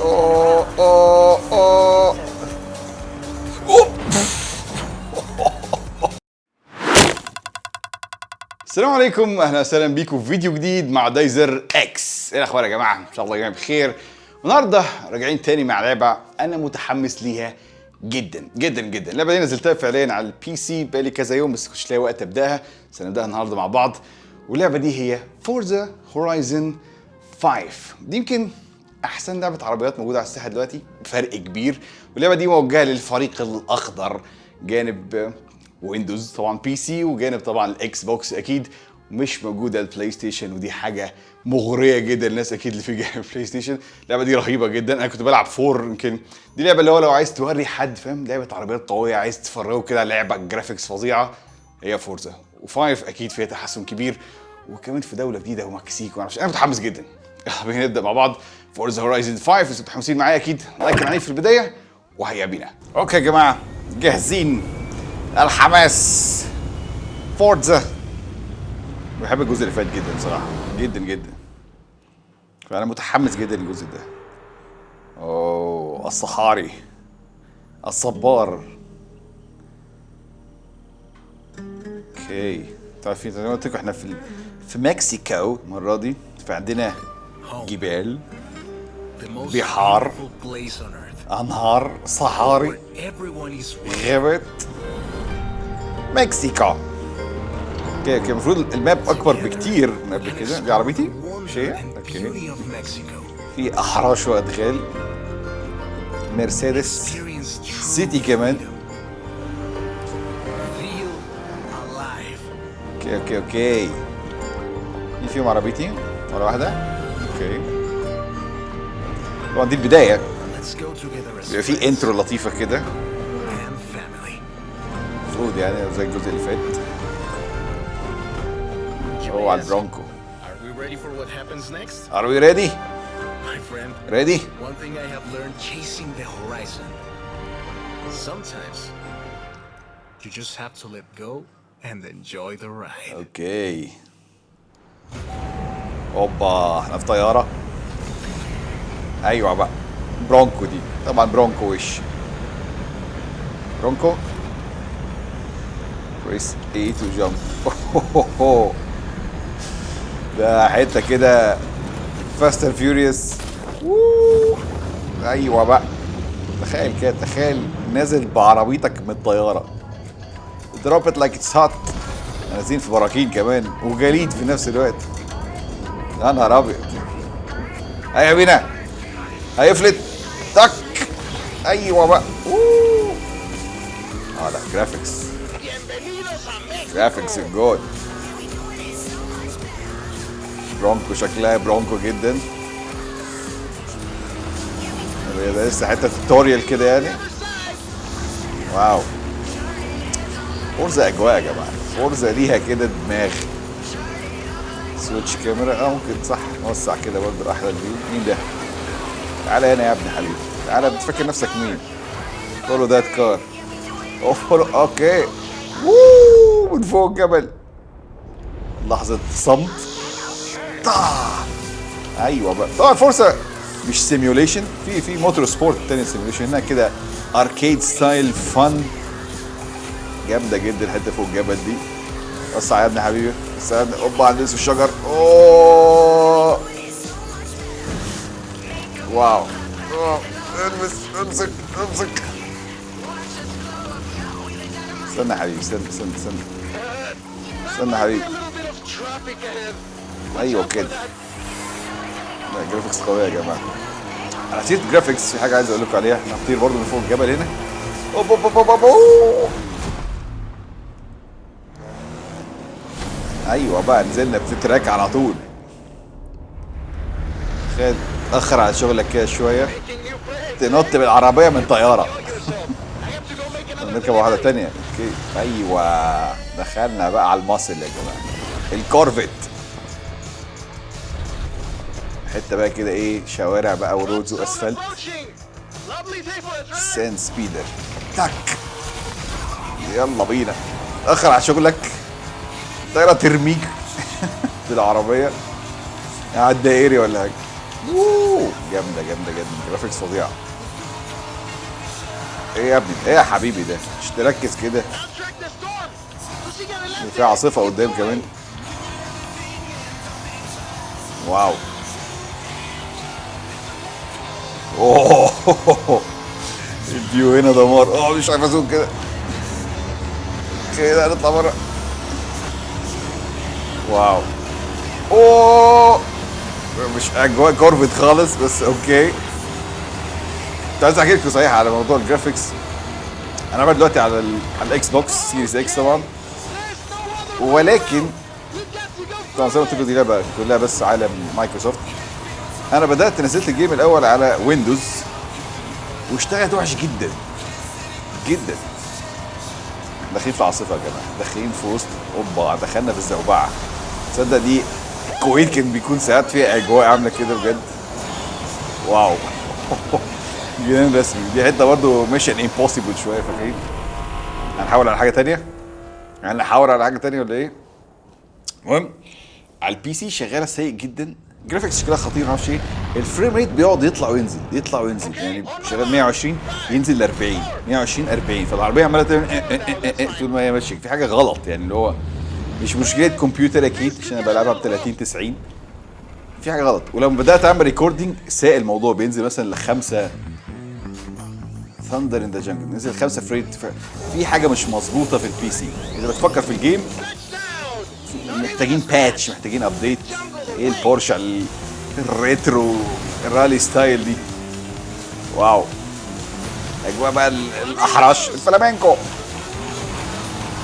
اوه اوه أوه. السلام عليكم أهلا وسهلا بيكم في فيديو جديد مع دايزر إكس. إيه الأخبار يا جماعة؟ إن شاء الله جميعا بخير. النهارده راجعين تاني مع لعبة أنا متحمس ليها جدا جدا جدا. اللعبة دي نزلتها فعليا على ال PC بقالي كذا يوم بس كنتش لاقي وقت أبدأها. بس هنبداها النهارده مع بعض. واللعبة دي هي Forza Horizon 5 دي يمكن أحسن لعبة عربيات موجودة على الساحة دلوقتي بفرق كبير. واللعبة دي موجهة للفريق الأخضر جانب Windows طبعا PC وجانب طبعا ال Xbox أكيد. مش موجودة ال PlayStation ودي حاجة مغرية جدا الناس أكيد اللي في جانب PlayStation اللعبة دي رهيبة جدا. أنا كنت بلعب four يمكن. دي لعبة اللي هو لو عايز توري حد فاهم؟ لعبة عربيات قوية عايز تفرجه كده لعبة graphics فظيعة هي Forza. و five أكيد فيها تحسن كبير. وكمان في دولة جديدة ومكسيك ومعرفش أنا متحمس جدا. يلا بينا نبدأ مع بعض. Forza Horizon 5 أنتوا متحمسين معايا أكيد. like عليه في البداية وهيا بينا. okay يا جماعة جاهزين. الحماس. Forza بحب الجزء اللي فات جدا صراحة. جدا جدا. فانا متحمس جدا للجزء ده. أوه الصحاري. الصبار. okay. تعرفين زي ما قلت لكم إحنا في في مكسيكو المرة دي فعندنا جبال. Earth. أنهار صحاري. غابات مكسيكو okay okay المفروض ال map أكبر بكتير من قبل كده دي عربيتي and okay. في أحراش وادغال مرسيدس سيتي كمان. okay okay okay مين فيهم عربيتي ولا واحدة okay طبعا دي as بيبقى في intro لطيفة كده. المفروض يعني زي الجزء اللي فات هو على البرونكو Are we ready? My friend, Ready? one thing I have learned chasing the horizon. Sometimes you just have to let go and enjoy the ride. أوكي اوبا إحنا في طيارة أيوه بقى. برونكو دي. طبعا برونكو وش. برونكو. press to jump ده حتة كده. Fast and Furious أيوه بقى. تخيل كده تخيل نازل بعربيتك من الطيارة. drop it like it's hot نازلين في براكين كمان وجليد في نفس الوقت. يا نهار أبيض. هيا بينا. هيفلت. تك. أيوه بقى. أوه. آه لا graphics graphics good Bronco شكلها Bronco جدا. ده لسه حتة tutorial كده يعني. wow. Forza أجواء يا جماعة. Forza ليها كده دماغ. switch camera آه ممكن صح نوسع كده برضه أحلى ال view مين ده؟ تعالى هنا يا ابني حبيبي تعالى بتفكر نفسك مين؟ follow that car okay ووو من فوق الجبل لحظة صمت. طا. أيوه بقى. طبعا Forza. مش simulation في في Motorsport تاني simulation هنا كده arcade style fun جامدة جدا الحتة فوق الجبل دي. وسع يا ابني حبيبي. ابني أوبا على الشجر. اوه wow. البس امسك امسك استنى حبيبي استنى استنى استنى. استنى حبيبي. أيوه كده. لا graphics قوية يا جماعة. على سيره graphics في حاجة عايز أقول لكم عليها. إحنا هنطير برضه من فوق الجبل هنا. أوب أوب أوب أوب أوه. أيوه بقى نزلنا في track على طول. تخيل. تأخر على شغلك كده شوية. تنط بالعربية من طيارة. نركب واحدة تانية. okay. أيوه. دخلنا بقى على ال muscle يا جماعة. ال Corvette حتة بقى كده إيه شوارع بقى و roads وأسفلت. سان سبيدر. تك. يلا بينا. اخر على شغلك. طيارة ترميك. بالعربيه قاعد دائري ولا حاجة؟ جامدة جامدة جدا graphics فظيعه إيه يا ابني؟ إيه يا حبيبي ده؟ مش تركز كده! في عاصفة قدام كمان. wow. أوه. ال view هنا دمار. أه مش عارف ا zoom كده. كده نطلع بره. wow. أوه. مش اجواء Corvette خالص بس okay. كنت عايز أحكي لكم صحيح على موضوع ال graphics. أنا بلعب دلوقتي على ال على ال Xbox Series X طبعا. ولكن طبعا زي ما قلت لكم دي لعبة كلها بس عالم مايكروسوفت. أنا بدأت نزلت ال game الأول على Windows واشتغلت وحش جدا. جدا. داخلين في عاصفه يا جماعة. داخلين في وسط اوبا دخلنا في الزوبعة. تصدق دي الكويت كان بيكون ساعات فيها أجواء عاملة كده بجد. wow. جنان رسمي. دي حتة برضه Mission Impossible شوية فاكرين؟ هنحاول على حاجة تانية؟ هنحاول على حاجة تانية ولا إيه؟ المهم على ال PC شغالة سيء جدا. graphics شكلها خطير معرفش إيه. ال frame rate بيقعد يطلع وينزل يطلع وينزل. يعني شغال 120 ينزل ل 40 120 40 فالعربية عمالة تعمل إيه إيه إيه طول ما هي ماشية. في حاجة غلط يعني اللي هو مش مشكلة كمبيوتر أكيد عشان أنا بلعبها ب 30 90 في حاجة غلط. ولما بدأت أعمل recording ساء الموضوع. بينزل مثلا لخمسة. Thunder in the jungle نزل خمسة frame rate في حاجة مش مظبوطة في ال PC إذا بتفكر في ال game! محتاجين patch محتاجين update إيه البورشه ال- ال retro ال rally style دي؟ واو. أجواء بقى ال- الأحرش الفلامينكو.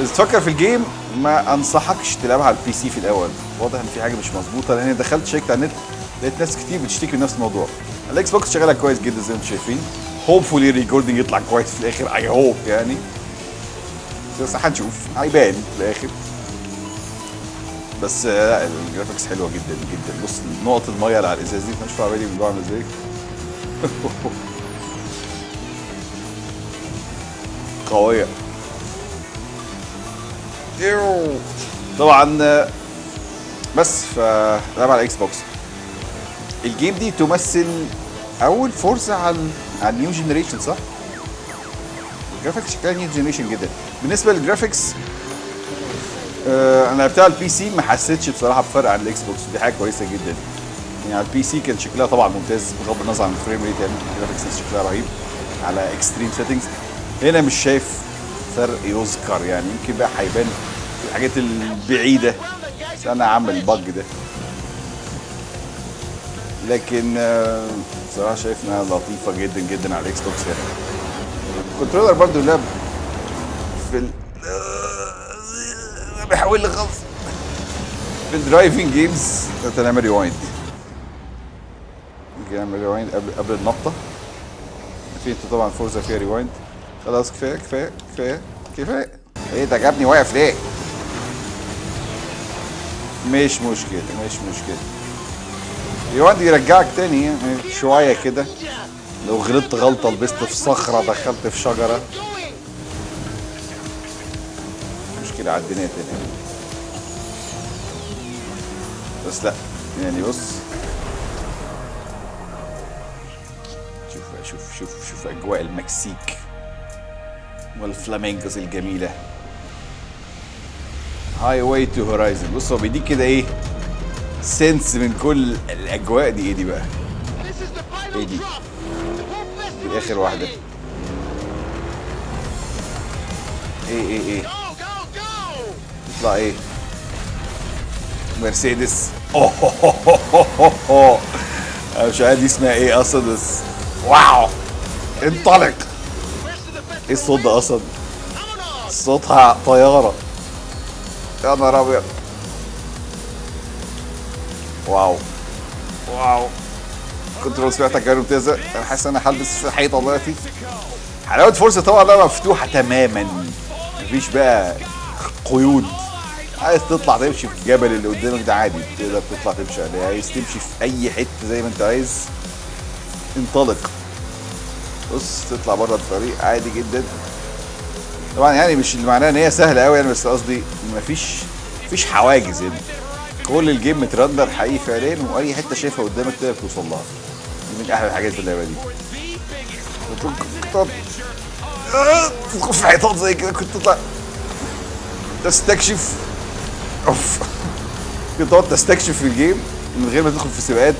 بس تفكر في ال game ما أنصحكش تلعبها على ال PC في الأول. واضح إن في حاجة مش مظبوطة لأن دخلت check ت على النت لقيت ناس كتير بتشتكي من نفس الموضوع. الاكس بوكس شغالة كويس جدا زي ما أنتم شايفين. hopefully ال recording يطلع كويس في الآخر I hope يعني. بس هنشوف. هيبان في الآخر. بس آه، لا ال graphics حلوة جدا جدا. بص نقط المية اللي على الإزاز دي مش عارف بالي عامله إزاي. قوية. طبعا بس فلعب على الاكس بوكس ال game دي تمثل أول فرصة على على ال new generation صح؟ ال graphics شكلها new generation جدا. بالنسبة لل graphics آه، أنا لعبتها على ال PC ما حسيتش بصراحة بفرق عن الاكس بوكس دي حاجة كويسة جدا. يعني على ال PC كان شكلها طبعا ممتاز بغض النظر عن ال frame rate يعني ال graphics شكلها رهيب على extreme settings هنا مش شايف فرق يذكر يعني يمكن بقى هيبان في الحاجات البعيدة. بس أنا عامل ال bug ده. لكن آه، بصراحه شايف إنها لطيفة جدا جدا على الاكس بوكس يعني. ال controller برضو لعب في ال آه، بيحاول لي خالص في ال driving games انت نعمل rewind نعمل rewind قبل قبل في أنت طبعا فورزا فيها rewind خلاص كفاية كفاية. كفاية كفاية إيه ده جابني واقف ليه؟ مش مشكلة مش مشكلة. rewind يرجعك تاني يعني شوية كده. لو غلطت غلطة لبست في صخرة دخلت في شجرة. Going! مشكلة عديناها تاني. بس لا يعني بص. شوف شوف شوف شوف أجواء المكسيك. وال flamingos الجميلة هاي واي تو هورايزن بص هو بيديك كده إيه سنس من كل الأجواء دي إيه دي بقى! Whole festival دي آخر ready. إيه إيه إيه! يطلع إيه مرسيدس اوه. أنا مش عارف دي اسمها إيه أصلا بس واو انطلق Rest of the festival إيه الصوت ده أصلا! صوتها طيارة. يا نهار أبيض. wow. wow. control سمعتك كانت ممتازة أنا حاسس إن أنا هلبس في حيطة دلوقتي حلاوة فورزا طبعا لعبة مفتوحة تماما. مفيش بقى قيود. عايز تطلع تمشي في الجبل اللي قدامك ده عادي. تقدر تطلع تمشي عليه. عايز تمشي في أي حتة زي ما أنت عايز. انطلق. بص تطلع بره الطريق عادي جدا. طبعا يعني مش اللي معناه إن هي سهلة قوي يعني بس قصدي مفيش مفيش حواجز هنا كل ال game مت render حقيقي فعليا وأي حتة شايفها قدامك تقدر توصل لها. دي من أحلى الحاجات في اللعبة دي. كنت تدخل في حيطان زي كده كنت تطلع. تستكشف. أوف. كنت تقعد تستكشف في ال game من غير ما تدخل في سباقات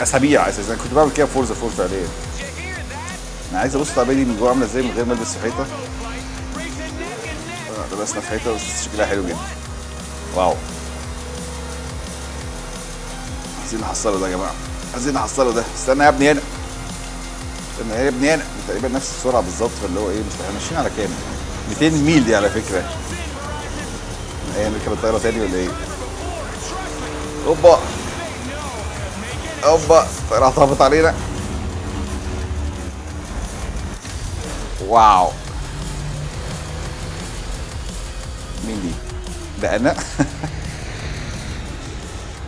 أسابيع أساسا. كنت بعمل كده فورزا four فعليا. أنا عايز أبص العربيه من جوه عاملة إزاي من غير ما ألبس حيطة. آه، لبسنا في حيطة بس شكلها حلو جدا. wow. عايزين نحصله ده يا جماعة. عايزين نحصله ده. استنى يا ابني هنا. استنى يا ابني هنا. تقريبا نفس السرعة بالظبط فاللي هو إيه مش إحنا ماشيين على كام؟ 200 ميل دي على فكرة. هي نركب الطياره تاني ولا إيه؟ أوبا. أوبا. الطياره هتهبط علينا. wow. مين دي؟ ده أنا.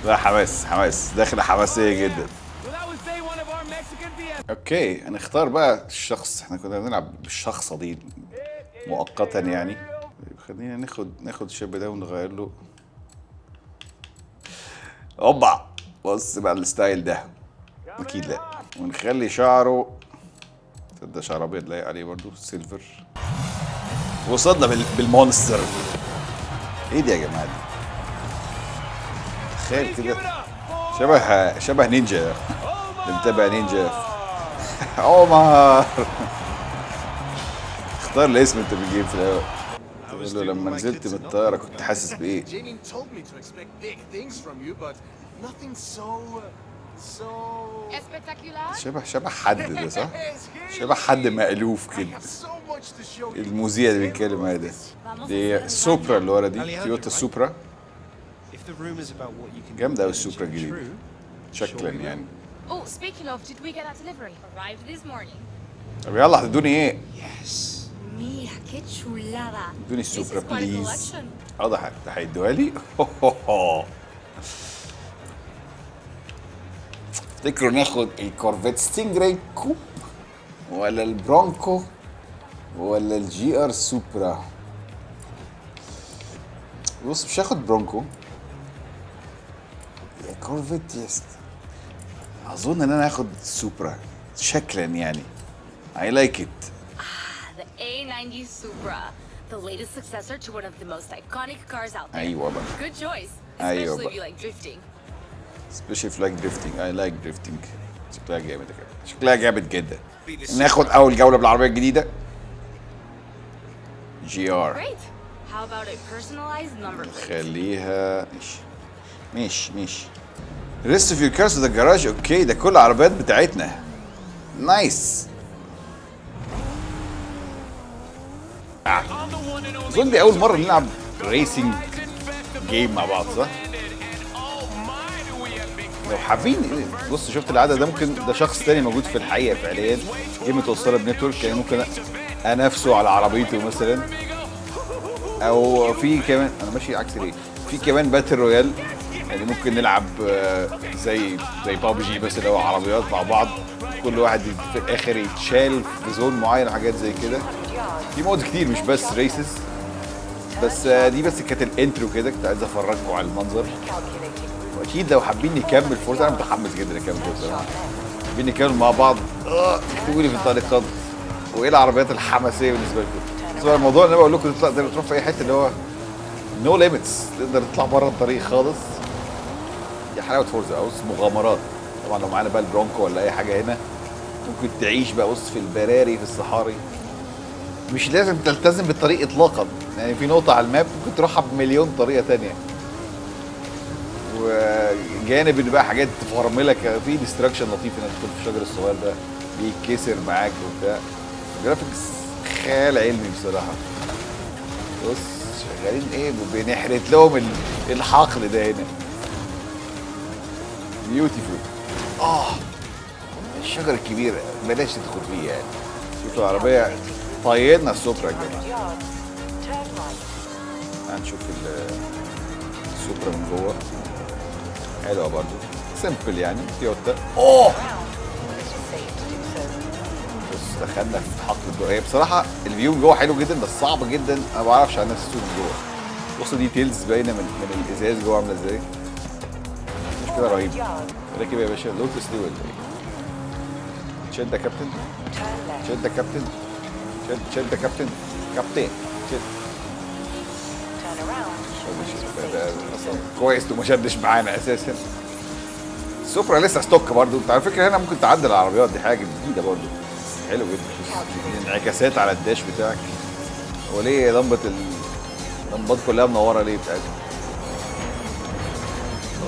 لا حماس حماس. داخله حماسية جدا. okay هنختار بقى الشخص. إحنا كنا بنلعب بالشخصة دي مؤقتا يعني. خلينا ناخد ناخد الشاب ده ونغير له. اوبا بص بقى ال style ده. أكيد لا. ونخلي شعره تصدق شعر ابيض لايق عليه برضو؟ silver وصلنا بال... بال monster. إيه دي يا جماعة؟ دي تخيل كده. شبه شبه نينجا. اللي متابع نينجا. عمر. اختار الاسم انت بتجيب في الأول. تقول له لما نزلت من الطيارة كنت حاسس بإيه؟ شبه شبه حد ده صح؟ شبه حد مألوف كده. المذيع اللي بيتكلم عليه ده. دي سوبرا اللي ورا دي. تويوتا سوبرا. جامده قوي السوبرا الجديدة. شكلا يعني. طب يلا هتدوني إيه؟ Yes. Mia, que chulada. دوني please. آه ده هيدوها لي. تفتكروا ناخد الكورفيت ستينجراي coupe ولا البرونكو ولا ال GR سوبرا؟ بص مش هاخد برونكو. يا كورفيت يست أظن إن أنا هاخد Supra شكلا يعني. I like it. The A90 Supra, the latest successor to one of the most iconic cars out there. أيوه بقى. Good choice, أيوة especially بقى. if you like drifting. especially if you like drifting I like drifting شكلها جامد كده شكلها جامد جدا. ناخد أول جولة بالعربية الجديدة. GR? خليها ماشي. ماشي ماشي. rest of your cars the garage okay ده كل العربيات بتاعتنا. nice أظن دي أول مرة نلعب racing game مع بعض صح؟ لو حابين بص شفت العدد ده؟ ممكن ده شخص تاني موجود في الحقيقة فعليا. دي متوصله ب network يعني ممكن أنافسه على عربيته مثلا. أو في كمان أنا ماشي عكس ليه في كمان battle royale يعني ممكن نلعب آه، زي زي بابجي بس هو عربيات مع بعض. كل واحد في الآخر يتشال في zone معين وحاجات زي كده. في mode كتير مش بس races بس آه، دي بس كانت ال intro كده كنت عايز أفرجكم على المنظر. واكيد لو حابين نكمل Forza أنا متحمس جدا اكمل Forza حابين نكمل مع بعض. آه، اكتبوا لي في التعليقات وإيه العربيات الحماسية بالنسبة لكم؟ بس الموضوع اللي أنا بقول لكم تطلع تقدر تروح في أي حتة اللي هو no limits تقدر تطلع بره الطريق خالص. دي حلاوة Forza أو مغامرات. طبعا لو معانا بقى ال Bronco ولا أي حاجة هنا ممكن تعيش بقى بص في البراري في الصحاري. مش لازم تلتزم بالطريق اطلاقا. يعني في نقطة على ال map ممكن تروحها بمليون طريقة تانية. وجانب ان بقى حاجات تفرملك في destruction لطيف إنك تدخل في الشجر الصغير ده. بيتكسر معاك وبتاع. graphics خيال علمي بصراحة. بص شغالين إيه؟ بنحرت لهم ال- الحقل ده هنا. beautiful آه الشجر الكبير بلاش تدخل فيه يعني. شوفوا العربية طيرنا ال Supra يا جماعة. هنشوف ال- ال Supra من جوه. حلوة برضو. simple يعني تويوتا أوه! بص دخلنا في حقل الجو. هي بصراحة ال view من جوه حلو جدا بس صعب جدا. أنا ما بعرفش عن نفسي أسوق من جوه. بص details باينة من من الإزاز جوه عاملة إزاي. كده رهيب. راكب يا باشا لوتس دي ولا إيه شد يا كابتن. شد يا كابتن. شد شد يا كابتن. كابتن شد شد- شد. ده- ده أصلاً كويس انه ما شدش معانا أساسا. ال Supra لسه stock برضو انت على فكرة هنا ممكن تعدل العربيات دي حاجة جديدة برضو حلو جدا. انعكاسات على ال dash بتاعك. هو ليه لمبه ال... اللمبات كلها منورة ليه بتاعتك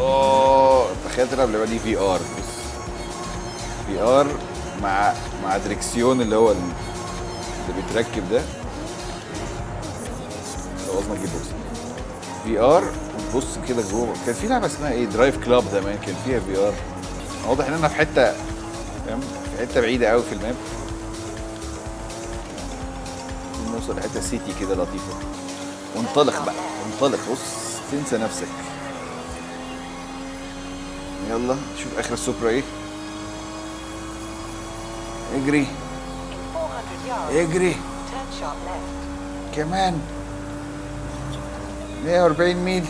أوه تخيل تلعب اللعبه دي VR VR مع مع دريكسيون اللي هو ال- اللي بيتركب ده. خلاص ما تجيب box VR وتبص كده جوه. كان في لعبة اسمها إيه؟ DriveClub زمان كان فيها VR واضح إن أنا في حتة فاهم؟ في حتة بعيدة قوي في ال map. نوصل لحتة city كده لطيفة. وانطلق بقى. انطلق بص تنسى نفسك. يلا شوف آخر ال Supra إيه. اجري. اجري. كمان. 140 ميل.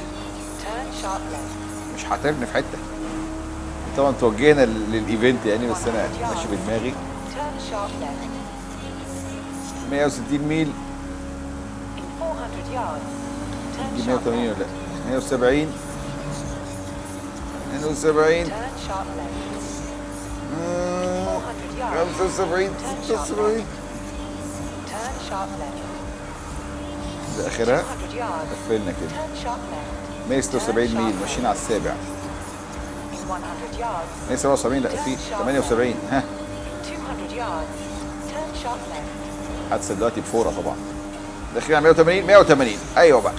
مش هترمي في حتة. طبعا توجهنا لل- لل event يعني بس أنا ماشي بدماغي. 160 ميل. دي 180 ولا لا؟ 170 170 مم، 75 76 ده اخرها قفلنا كده. 176 ميل ماشيين على السابع. 177 لا في 78 ها. حادثة دلوقتي بفورة طبعا. داخلين على 180 180 أيوه بقى.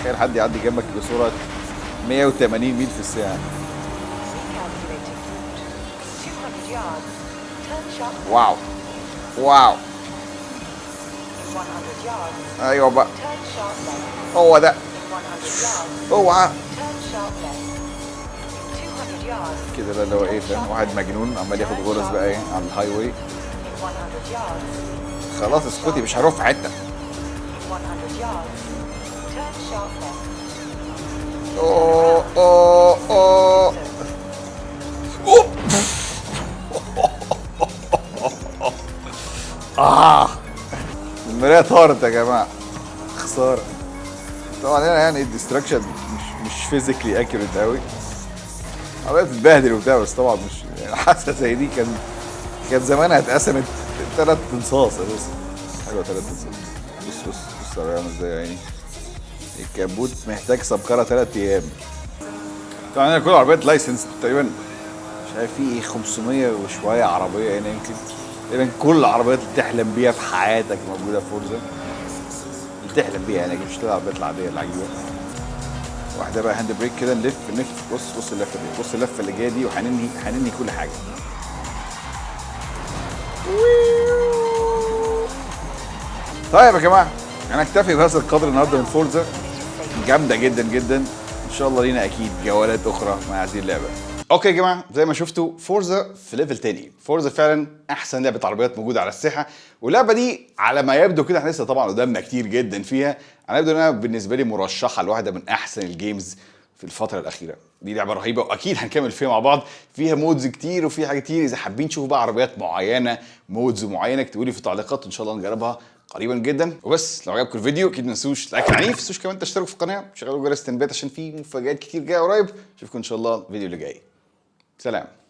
تخيل حد يعدي جنبك بسرعة 180 ميل في الساعة. wow. wow. أيوه بقى. هو ده. اوعى كده بقى اللي هو إيه فاهم؟ واحد مجنون عمال ياخد غرز بقى إيه على ال highway خلاص اسكتي مش هروح في حتة. اوه اوه اوه أوه. المرايه طارت يا جماعة. خسارة. طبعا هنا يعني ال destruction مش مش physically accurate قوي عماله بتتبهدل وبتاع بس طبعا مش يعني زي دي كان كان زمانها اتقسمت ثلاث انصاص أساسا حلوة ثلاث انصاص بص بص بص العربية عامله إزاي يا عيني. الكبوت محتاج سمكره ثلاث أيام. طبعا هنا كل عربيات licensed تقريبا مش عارف في إيه 500 وشوية عربية هنا يمكن. تقريبا كل العربيات اللي تحلم بيها في حياتك موجودة في Forza. اللي تحلم بيها يعني مش العربيات العاديه العجيبة. واحدة بقى hand brake كده نلف نلف بص بص اللفه دي بص اللفه اللي جاية دي وهننهي هننهي كل حاجة. طيب يا جماعة أنا أكتفي بهذا القدر النهارده من Forza. جامدة جدا جدا. إن شاء الله لينا أكيد جولات أخرى مع هذه اللعبة. okay يا جماعة زي ما شفتوا Forza في level تاني. Forza فعلا أحسن لعبة عربيات موجودة على الساحة. واللعبة دي على ما يبدو كده إحنا لسه طبعا قدامنا كتير جدا فيها. ما يبدو انها بالنسبة لي مرشحة لواحدة من أحسن ال games في الفترة الأخيرة. دي لعبة رهيبة وأكيد هنكمل فيها مع بعض. فيها mods كتير وفيها حاجات كتير. إذا حابين تشوفوا بقى عربيات معينة mods معينة اكتبوا لي في التعليقات وإن شاء الله نجربها قريبا جدا. وبس لو عجبكم الفيديو أكيد ما تنسوش like عنيف ما تنسوش كمان تشتركوا في القناة. وشغلوا جرس التنبيهات عشان في مفاجآت كتير جاية قريب. أشوفكم إن شاء الله الفيديو اللي جاي. سلام.